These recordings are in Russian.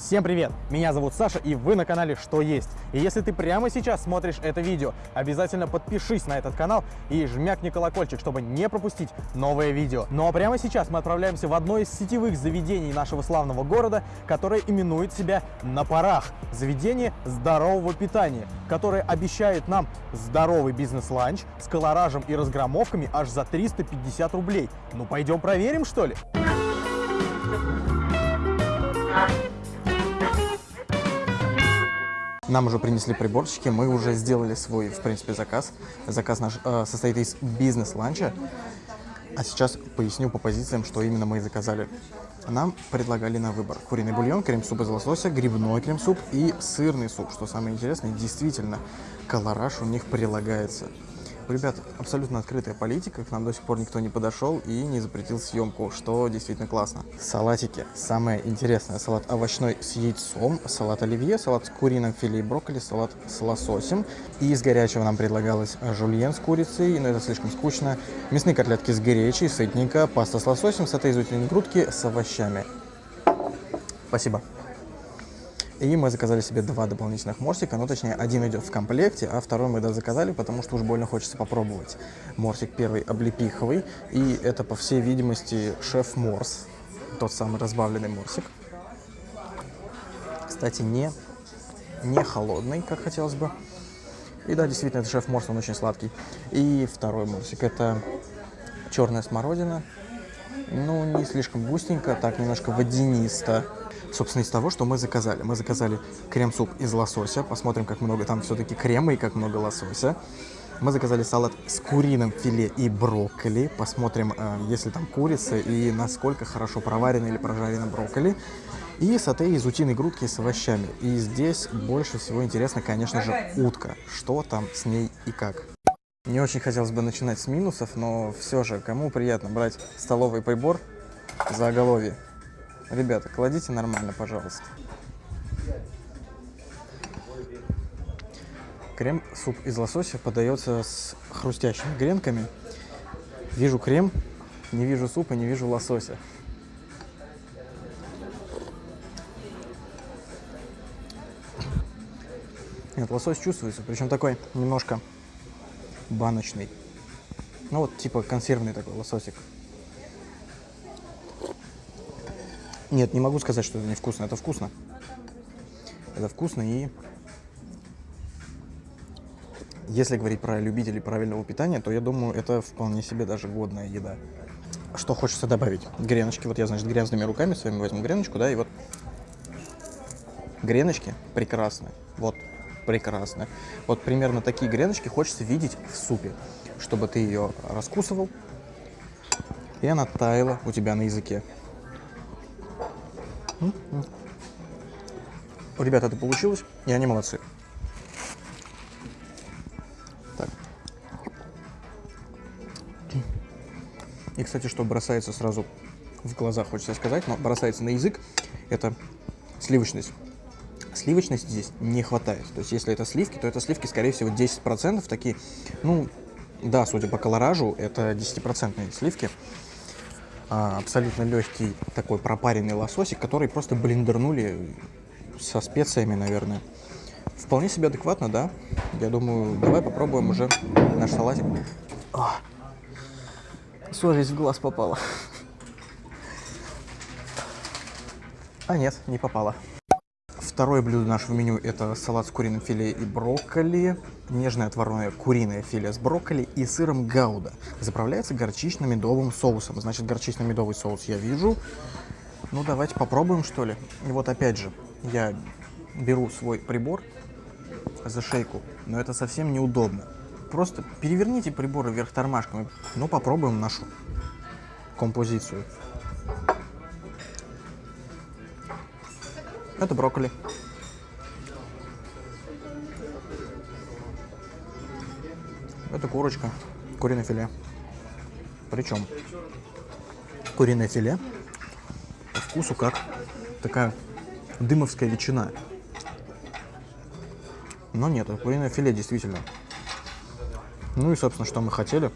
Всем привет! Меня зовут Саша и вы на канале Что Есть. И если ты прямо сейчас смотришь это видео, обязательно подпишись на этот канал и жмякни колокольчик, чтобы не пропустить новое видео. Ну а прямо сейчас мы отправляемся в одно из сетевых заведений нашего славного города, которое именует себя «На парах». Заведение здорового питания, которое обещает нам здоровый бизнес-ланч с колоражем и разгромовками аж за 350 рублей. Ну пойдем проверим что ли? Нам уже принесли приборчики, мы уже сделали свой, в принципе, заказ. Заказ наш э, состоит из бизнес-ланча. А сейчас поясню по позициям, что именно мы заказали. Нам предлагали на выбор куриный бульон, крем-суп из лосося, грибной крем-суп и сырный суп. Что самое интересное, действительно, колораж у них прилагается ребят, абсолютно открытая политика, к нам до сих пор никто не подошел и не запретил съемку, что действительно классно. Салатики. Самое интересное. Салат овощной с яйцом, салат оливье, салат с куриным филе и брокколи, салат с лососем. И из горячего нам предлагалось жульен с курицей, но это слишком скучно. Мясные котлетки с гречей, сытненько, паста с лососем, сате из грудки с овощами. Спасибо. И мы заказали себе два дополнительных морсика, ну точнее один идет в комплекте, а второй мы да, заказали, потому что уж больно хочется попробовать. Морсик первый облепиховый, и это по всей видимости шеф Морс, тот самый разбавленный морсик. Кстати, не, не холодный, как хотелось бы. И да, действительно, это шеф Морс, он очень сладкий. И второй морсик, это черная смородина. Ну, не слишком густенько, так немножко водянисто собственно, из того, что мы заказали. Мы заказали крем-суп из лосося. Посмотрим, как много там все-таки крема и как много лосося. Мы заказали салат с куриным филе и брокколи. Посмотрим, э, если там курица и насколько хорошо проварено или прожарено брокколи. И сате из утиной грудки с овощами. И здесь больше всего интересно, конечно же, утка. Что там с ней и как. Не очень хотелось бы начинать с минусов, но все же, кому приятно брать столовый прибор за оголовье? Ребята, кладите нормально, пожалуйста. Крем-суп из лосося подается с хрустящими гренками. Вижу крем, не вижу супа, не вижу лосося. Нет, лосось чувствуется, причем такой немножко баночный. Ну вот, типа консервный такой лососик. Нет, не могу сказать, что это невкусно. Это вкусно. Это вкусно и... Если говорить про любителей правильного питания, то я думаю, это вполне себе даже годная еда. Что хочется добавить? Греночки. Вот я, значит, грязными руками своими возьму греночку, да, и вот... Греночки прекрасны. Вот, прекрасно. Вот примерно такие греночки хочется видеть в супе. Чтобы ты ее раскусывал, и она таяла у тебя на языке. У ребят это получилось, и они молодцы. Так. И, кстати, что бросается сразу в глаза, хочется сказать, но бросается на язык, это сливочность. Сливочности здесь не хватает. То есть, если это сливки, то это сливки, скорее всего, 10%. Такие, ну, да, судя по колоражу, это 10% сливки абсолютно легкий такой пропаренный лососик, который просто блендернули со специями, наверное. Вполне себе адекватно, да? Я думаю, давай попробуем уже наш салатик. О, в глаз попала. А нет, не попала. Второе блюдо нашего меню – это салат с куриным филе и брокколи, нежное отварное куриное филе с брокколи и сыром гауда. Заправляется горчично-медовым соусом. Значит, горчично-медовый соус я вижу. Ну, давайте попробуем, что ли. И вот опять же, я беру свой прибор за шейку, но это совсем неудобно. Просто переверните прибор вверх тормашками. Ну, попробуем нашу композицию. Это брокколи. Это курочка, куриное филе. Причем куриное филе по вкусу как такая дымовская ветчина. Но нет, это куриное филе действительно. Ну и, собственно, что мы хотели,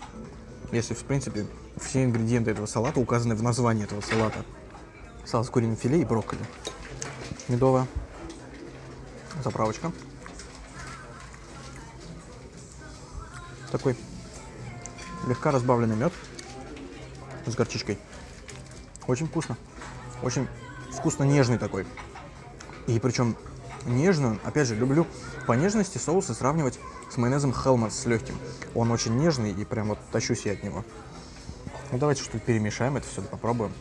если, в принципе, все ингредиенты этого салата указаны в названии этого салата. Салат с куриным филе и брокколи. Медовая заправочка. Такой слегка разбавленный мед с горчичкой. Очень вкусно. Очень вкусно нежный такой. И причем нежную, опять же, люблю по нежности соусы сравнивать с майонезом Хелмас с легким. Он очень нежный и прям вот тащусь я от него. Ну давайте что-то перемешаем это все, попробуем.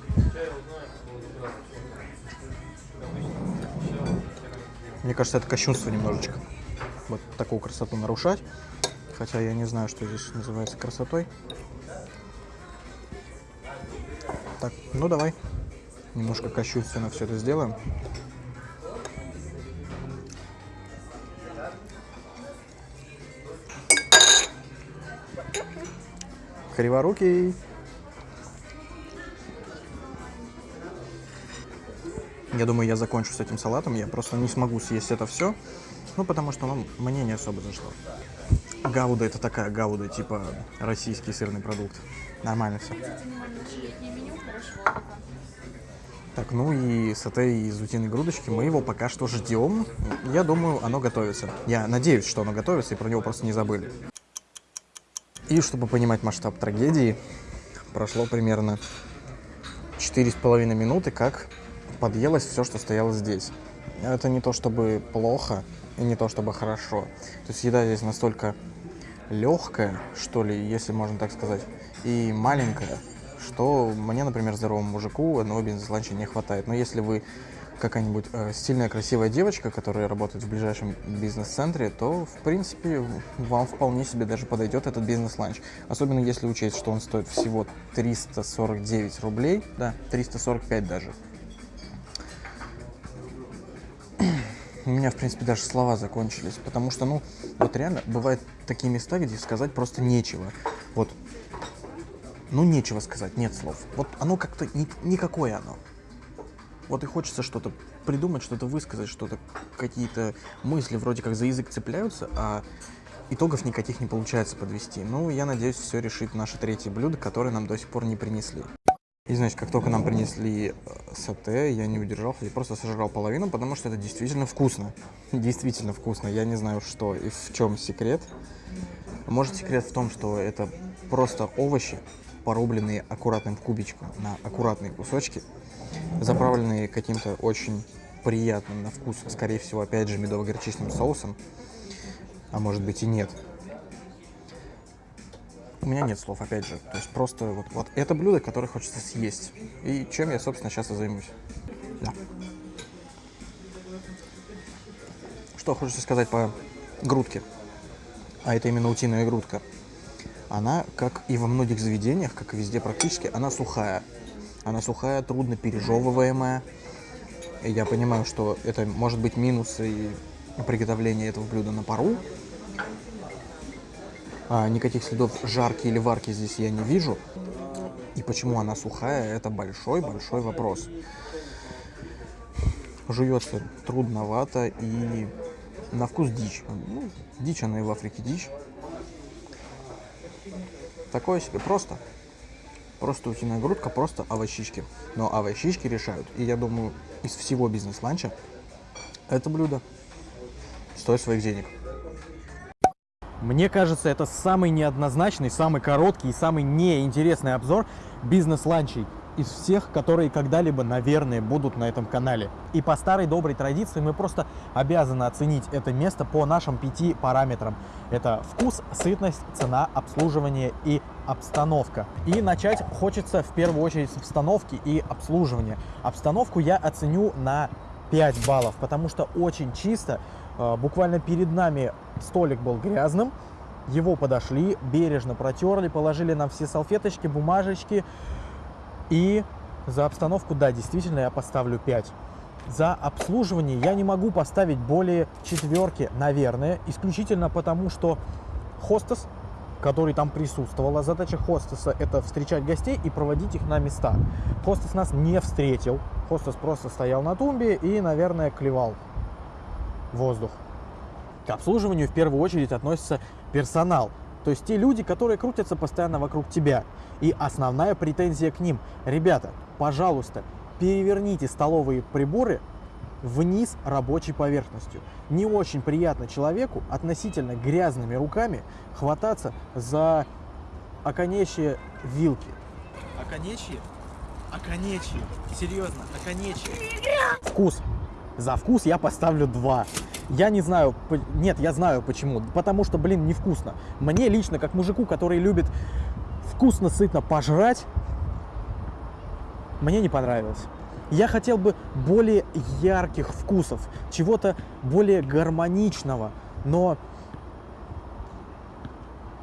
Мне кажется, это кощунство немножечко. Вот такую красоту нарушать. Хотя я не знаю, что здесь называется красотой. Так, ну давай. Немножко кощунственно все это сделаем. Криворукий. Я думаю, я закончу с этим салатом. Я просто не смогу съесть это все. Ну, потому что ну, мне не особо зашло. Гауда это такая гауда, типа российский сырный продукт. Нормально все. Так, ну и сате из утиной грудочки, мы его пока что ждем. Я думаю, оно готовится. Я надеюсь, что оно готовится, и про него просто не забыли. И чтобы понимать масштаб трагедии, прошло примерно 4,5 минуты, как подъелось все, что стояло здесь. Это не то чтобы плохо и не то чтобы хорошо. То есть еда здесь настолько легкая, что ли, если можно так сказать, и маленькая, что мне, например, здоровому мужику одного бизнес-ланча не хватает. Но если вы какая-нибудь э, стильная, красивая девочка, которая работает в ближайшем бизнес-центре, то, в принципе, вам вполне себе даже подойдет этот бизнес-ланч. Особенно если учесть, что он стоит всего 349 рублей, да, 345 даже. У меня, в принципе, даже слова закончились, потому что, ну, вот реально, бывают такие места, где сказать просто нечего. Вот, ну, нечего сказать, нет слов. Вот оно как-то, ни, никакое оно. Вот и хочется что-то придумать, что-то высказать, что-то, какие-то мысли вроде как за язык цепляются, а итогов никаких не получается подвести. Ну, я надеюсь, все решит наше третье блюдо, которое нам до сих пор не принесли. И, значит, как только нам принесли э, сате, я не удержался и просто сожрал половину, потому что это действительно вкусно. Действительно вкусно. Я не знаю, что и в чем секрет. Может, секрет в том, что это просто овощи, порубленные аккуратным кубичком на аккуратные кусочки, заправленные каким-то очень приятным на вкус, скорее всего, опять же, медово-горчичным соусом, а может быть и нет. У меня нет слов, опять же. То есть просто вот, вот это блюдо, которое хочется съесть. И чем я, собственно, сейчас и займусь. Да. Что хочется сказать по грудке. А это именно утиная грудка. Она, как и во многих заведениях, как и везде практически, она сухая. Она сухая, трудно пережевываемая. И я понимаю, что это может быть минусы приготовления этого блюда на пару, а, никаких следов жарки или варки здесь я не вижу. И почему она сухая, это большой-большой вопрос. Жуется трудновато и на вкус дичь. Ну, дичь она и в Африке дичь. Такое себе просто. Просто утиная грудка, просто овощички. Но овощички решают. И я думаю, из всего бизнес-ланча это блюдо стоит своих денег. Мне кажется, это самый неоднозначный, самый короткий и самый неинтересный обзор бизнес-ланчей из всех, которые когда-либо, наверное, будут на этом канале. И по старой доброй традиции мы просто обязаны оценить это место по нашим пяти параметрам. Это вкус, сытность, цена, обслуживание и обстановка. И начать хочется в первую очередь с обстановки и обслуживания. Обстановку я оценю на 5 баллов, потому что очень чисто, а, буквально перед нами столик был грязным, его подошли, бережно протерли, положили нам все салфеточки, бумажечки. И за обстановку, да, действительно, я поставлю 5. За обслуживание я не могу поставить более четверки, наверное, исключительно потому, что хостес, который там присутствовала, задача хостеса это встречать гостей и проводить их на места. Хостес нас не встретил, хостес просто стоял на тумбе и, наверное, клевал воздух. К обслуживанию в первую очередь относится персонал, то есть те люди, которые крутятся постоянно вокруг тебя. И основная претензия к ним. Ребята, пожалуйста, переверните столовые приборы вниз рабочей поверхностью. Не очень приятно человеку относительно грязными руками хвататься за оконечье вилки. Оконечье? Оконечье. Серьезно, оконечье. Вкус. За вкус я поставлю 2. Я не знаю, нет, я знаю почему. Потому что, блин, невкусно. Мне лично, как мужику, который любит вкусно, сытно пожрать, мне не понравилось. Я хотел бы более ярких вкусов, чего-то более гармоничного, но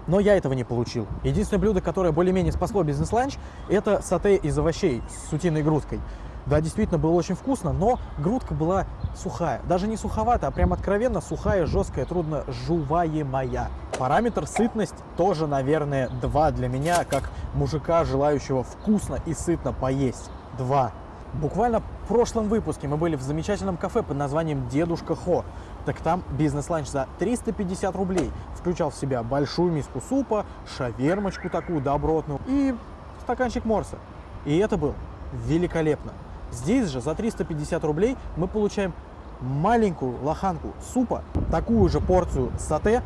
но я этого не получил. Единственное блюдо, которое более-менее спасло бизнес-ланч, это сате из овощей с утиной грудкой. Да, действительно, было очень вкусно, но грудка была сухая. Даже не суховатая, а прям откровенно сухая, жесткая, трудно жуваемая. Параметр сытность тоже, наверное, 2 для меня, как мужика, желающего вкусно и сытно поесть. 2. Буквально в прошлом выпуске мы были в замечательном кафе под названием «Дедушка Хо». Так там бизнес-ланч за 350 рублей включал в себя большую миску супа, шавермочку такую добротную и стаканчик морса. И это было великолепно. Здесь же за 350 рублей мы получаем маленькую лоханку супа, такую же порцию сате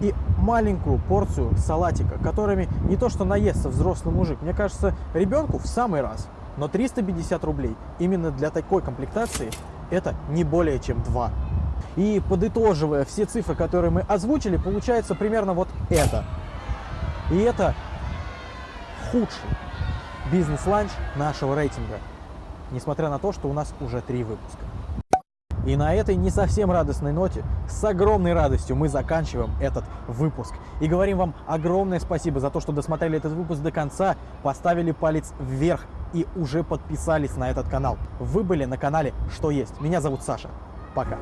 и маленькую порцию салатика, которыми не то что наестся взрослый мужик, мне кажется, ребенку в самый раз. Но 350 рублей именно для такой комплектации это не более чем 2. И подытоживая все цифры, которые мы озвучили, получается примерно вот это. И это худший бизнес-ланч нашего рейтинга. Несмотря на то, что у нас уже три выпуска. И на этой не совсем радостной ноте, с огромной радостью мы заканчиваем этот выпуск. И говорим вам огромное спасибо за то, что досмотрели этот выпуск до конца, поставили палец вверх и уже подписались на этот канал. Вы были на канале «Что есть?». Меня зовут Саша. Пока.